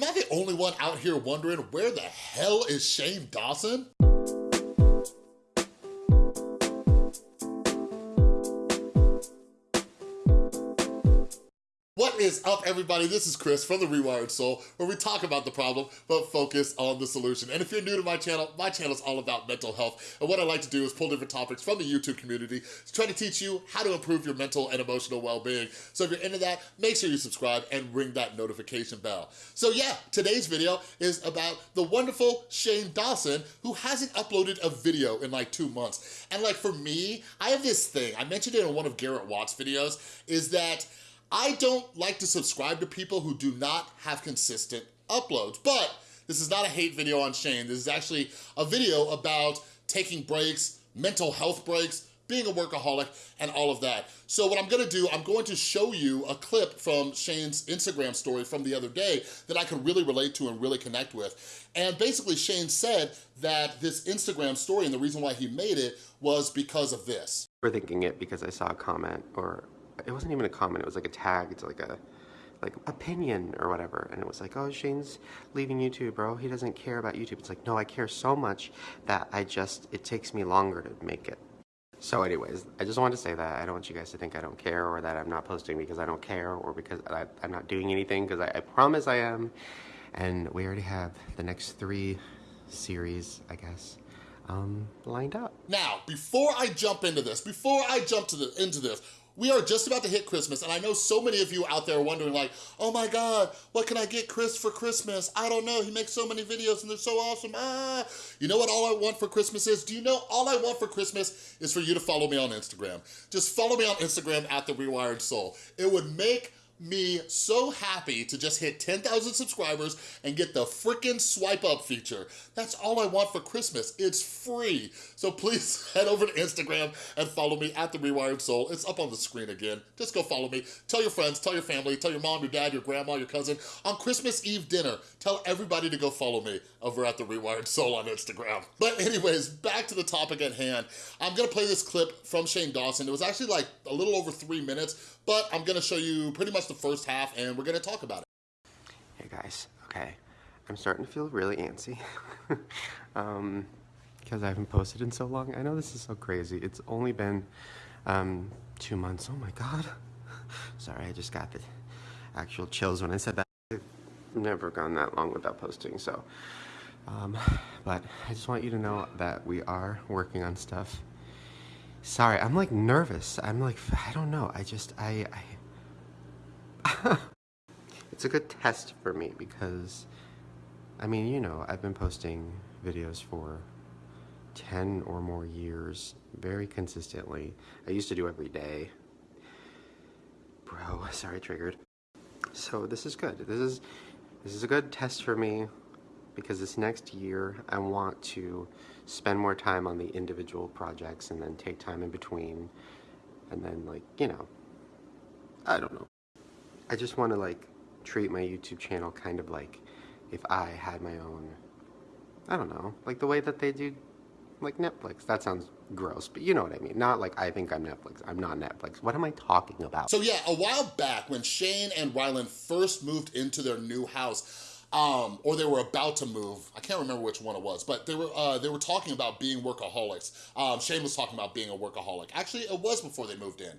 Am I the only one out here wondering where the hell is Shane Dawson? Is up, everybody? This is Chris from The Rewired Soul, where we talk about the problem, but focus on the solution. And if you're new to my channel, my channel is all about mental health. And what I like to do is pull different topics from the YouTube community to try to teach you how to improve your mental and emotional well-being. So if you're into that, make sure you subscribe and ring that notification bell. So yeah, today's video is about the wonderful Shane Dawson, who hasn't uploaded a video in like two months. And like for me, I have this thing, I mentioned it in one of Garrett Watts' videos, is that I don't like to subscribe to people who do not have consistent uploads, but this is not a hate video on Shane. This is actually a video about taking breaks, mental health breaks, being a workaholic, and all of that. So what I'm gonna do, I'm going to show you a clip from Shane's Instagram story from the other day that I could really relate to and really connect with. And basically Shane said that this Instagram story and the reason why he made it was because of this. We're thinking it because I saw a comment or it wasn't even a comment, it was like a tag, it's like a like opinion or whatever. And it was like oh Shane's leaving YouTube bro. He doesn't care about YouTube. It's like no I care so much that I just it takes me longer to make it. So anyways I just wanted to say that. I don't want you guys to think I don't care or that I'm not posting because I don't care or because I, am not doing anything because I, I promise I am. And we already have the next three series I guess um, lined up. Now, before I jump into this, before I jump to the into this, we are just about to hit Christmas, and I know so many of you out there wondering like, oh my God, what can I get Chris for Christmas? I don't know, he makes so many videos and they're so awesome, ah. You know what all I want for Christmas is? Do you know all I want for Christmas is for you to follow me on Instagram. Just follow me on Instagram at The Rewired Soul. It would make me so happy to just hit 10,000 subscribers and get the freaking swipe up feature. That's all I want for Christmas. It's free. So please head over to Instagram and follow me at The Rewired Soul. It's up on the screen again. Just go follow me. Tell your friends, tell your family, tell your mom, your dad, your grandma, your cousin. On Christmas Eve dinner, tell everybody to go follow me over at The Rewired Soul on Instagram. But anyways, back to the topic at hand. I'm gonna play this clip from Shane Dawson. It was actually like a little over three minutes, but I'm gonna show you pretty much the first half and we're gonna talk about it. Hey guys, okay. I'm starting to feel really antsy. um, because I haven't posted in so long. I know this is so crazy. It's only been um, two months. Oh my God. Sorry, I just got the actual chills when I said that. I've never gone that long without posting, so. Um, but I just want you to know that we are working on stuff Sorry, I'm like nervous. I'm like, I don't know. I just, I, I it's a good test for me because, I mean, you know, I've been posting videos for 10 or more years very consistently. I used to do every day. Bro, sorry, triggered. So this is good. This is, this is a good test for me because this next year I want to spend more time on the individual projects and then take time in between and then like, you know, I don't know. I just want to like treat my YouTube channel kind of like if I had my own, I don't know, like the way that they do like Netflix. That sounds gross, but you know what I mean. Not like I think I'm Netflix. I'm not Netflix. What am I talking about? So yeah, a while back when Shane and Ryland first moved into their new house, um, or they were about to move. I can't remember which one it was, but they were uh, they were talking about being workaholics. Um, Shane was talking about being a workaholic. Actually, it was before they moved in.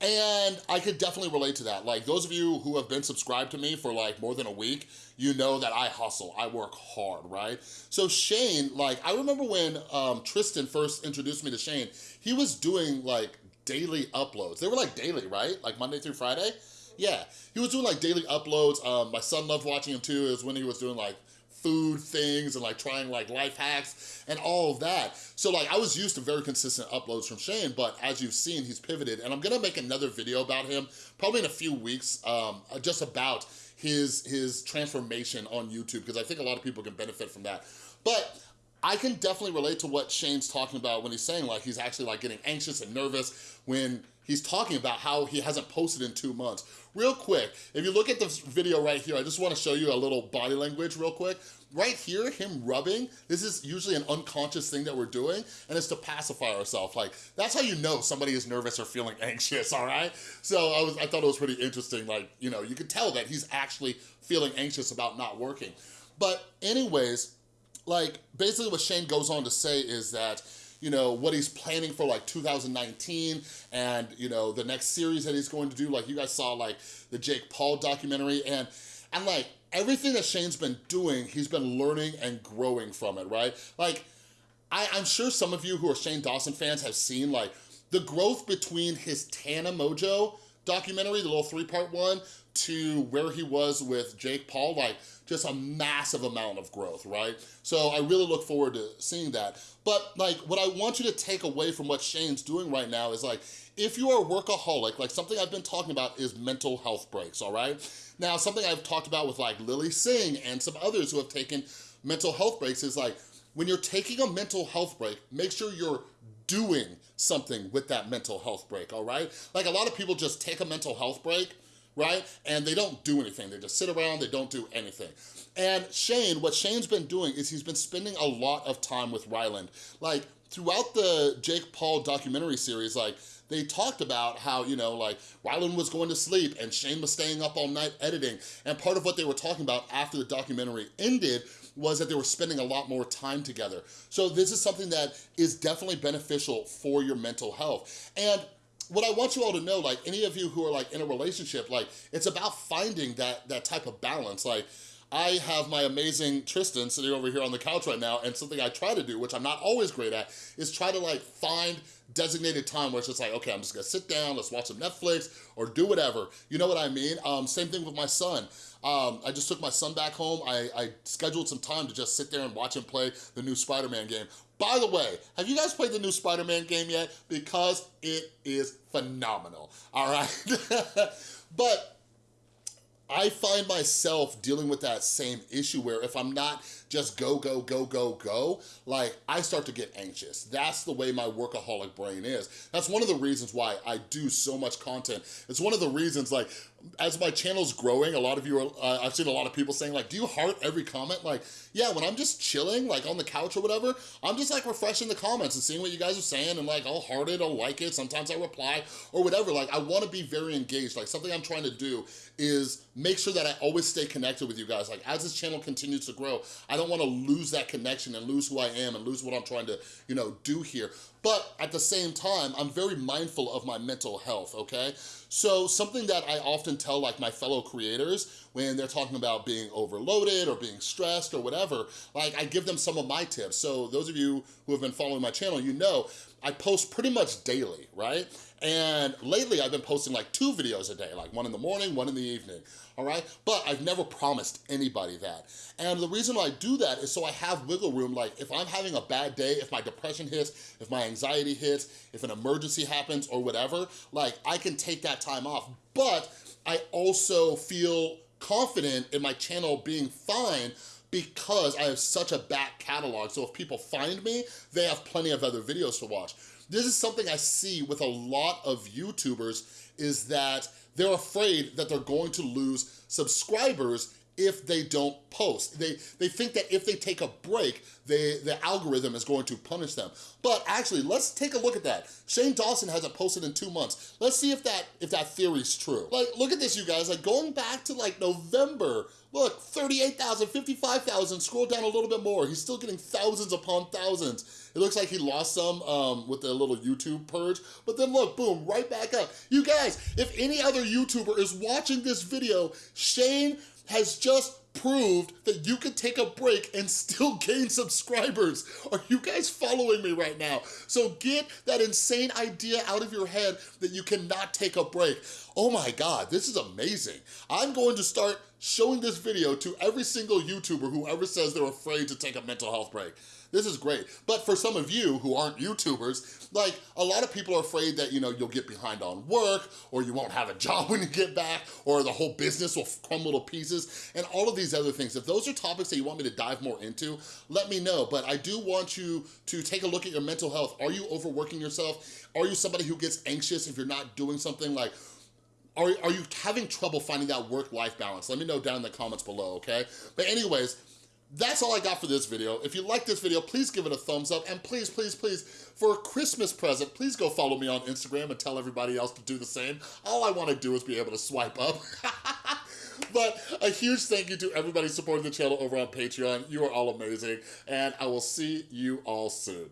And I could definitely relate to that. Like those of you who have been subscribed to me for like more than a week, you know that I hustle, I work hard, right? So Shane, like I remember when um, Tristan first introduced me to Shane, he was doing like daily uploads. They were like daily, right? Like Monday through Friday. Yeah, he was doing like daily uploads. Um, my son loved watching him too. It was when he was doing like food things and like trying like life hacks and all of that. So like I was used to very consistent uploads from Shane, but as you've seen, he's pivoted and I'm gonna make another video about him probably in a few weeks, um, just about his, his transformation on YouTube because I think a lot of people can benefit from that. But I can definitely relate to what Shane's talking about when he's saying like he's actually like getting anxious and nervous when he's talking about how he hasn't posted in two months. Real quick, if you look at this video right here, I just wanna show you a little body language real quick. Right here, him rubbing, this is usually an unconscious thing that we're doing, and it's to pacify ourselves. Like, that's how you know somebody is nervous or feeling anxious, all right? So I, was, I thought it was pretty interesting, like, you know, you could tell that he's actually feeling anxious about not working. But anyways, like, basically what Shane goes on to say is that, you know, what he's planning for like 2019 and, you know, the next series that he's going to do, like you guys saw like the Jake Paul documentary and, and like everything that Shane's been doing, he's been learning and growing from it, right? Like, I, I'm sure some of you who are Shane Dawson fans have seen like the growth between his Tana Mongeau documentary, the little three-part one, to where he was with Jake Paul, like just a massive amount of growth, right? So I really look forward to seeing that. But like what I want you to take away from what Shane's doing right now is like, if you are a workaholic, like something I've been talking about is mental health breaks, all right? Now, something I've talked about with like Lilly Singh and some others who have taken mental health breaks is like, when you're taking a mental health break, make sure you're doing something with that mental health break, all right? Like a lot of people just take a mental health break, right? And they don't do anything. They just sit around, they don't do anything. And Shane, what Shane's been doing is he's been spending a lot of time with Ryland. Like throughout the Jake Paul documentary series, like they talked about how, you know, like Ryland was going to sleep and Shane was staying up all night editing. And part of what they were talking about after the documentary ended was that they were spending a lot more time together. So this is something that is definitely beneficial for your mental health. And what I want you all to know, like any of you who are like in a relationship, like it's about finding that, that type of balance. Like I have my amazing Tristan sitting over here on the couch right now and something I try to do, which I'm not always great at, is try to like find designated time where it's just like, okay, I'm just gonna sit down, let's watch some Netflix or do whatever. You know what I mean? Um, same thing with my son. Um, I just took my son back home. I, I scheduled some time to just sit there and watch him play the new Spider-Man game. By the way, have you guys played the new Spider-Man game yet? Because it is phenomenal, all right? but I find myself dealing with that same issue where if I'm not just go, go, go, go, go, like I start to get anxious. That's the way my workaholic brain is. That's one of the reasons why I do so much content. It's one of the reasons like, as my channel's growing, a lot of you are, uh, I've seen a lot of people saying like, do you heart every comment? Like, yeah, when I'm just chilling, like on the couch or whatever, I'm just like refreshing the comments and seeing what you guys are saying and like, I'll heart it, I'll like it, sometimes I reply or whatever. Like, I wanna be very engaged. Like, something I'm trying to do is make sure that I always stay connected with you guys. Like, as this channel continues to grow, I don't wanna lose that connection and lose who I am and lose what I'm trying to, you know, do here. But at the same time, I'm very mindful of my mental health, okay? So something that I often tell like my fellow creators when they're talking about being overloaded or being stressed or whatever, like I give them some of my tips. So those of you who have been following my channel, you know I post pretty much daily, right? And lately I've been posting like two videos a day, like one in the morning, one in the evening, all right? But I've never promised anybody that. And the reason I do that is so I have wiggle room, like if I'm having a bad day, if my depression hits, if my anxiety hits, if an emergency happens or whatever, like I can take that time off. But I also feel confident in my channel being fine because I have such a back catalog. So if people find me, they have plenty of other videos to watch. This is something I see with a lot of YouTubers is that they're afraid that they're going to lose subscribers if they don't post. They, they think that if they take a break, they, the algorithm is going to punish them. But actually, let's take a look at that. Shane Dawson hasn't posted in two months. Let's see if that if that theory's true. Like, look at this, you guys. Like, going back to like November, look, 38,000, 55,000, scroll down a little bit more. He's still getting thousands upon thousands. It looks like he lost some um, with the little YouTube purge, but then look, boom, right back up. You guys, if any other YouTuber is watching this video, Shane has just proved that you can take a break and still gain subscribers. Are you guys following me right now? So get that insane idea out of your head that you cannot take a break. Oh my God, this is amazing. I'm going to start showing this video to every single YouTuber who ever says they're afraid to take a mental health break. This is great. But for some of you who aren't YouTubers, like a lot of people are afraid that, you know, you'll get behind on work or you won't have a job when you get back or the whole business will crumble to pieces and all of these other things. If those are topics that you want me to dive more into, let me know. But I do want you to take a look at your mental health. Are you overworking yourself? Are you somebody who gets anxious if you're not doing something like are, are you having trouble finding that work-life balance? Let me know down in the comments below, okay? But anyways, that's all I got for this video. If you like this video, please give it a thumbs up. And please, please, please, for a Christmas present, please go follow me on Instagram and tell everybody else to do the same. All I wanna do is be able to swipe up. but a huge thank you to everybody supporting the channel over on Patreon. You are all amazing. And I will see you all soon.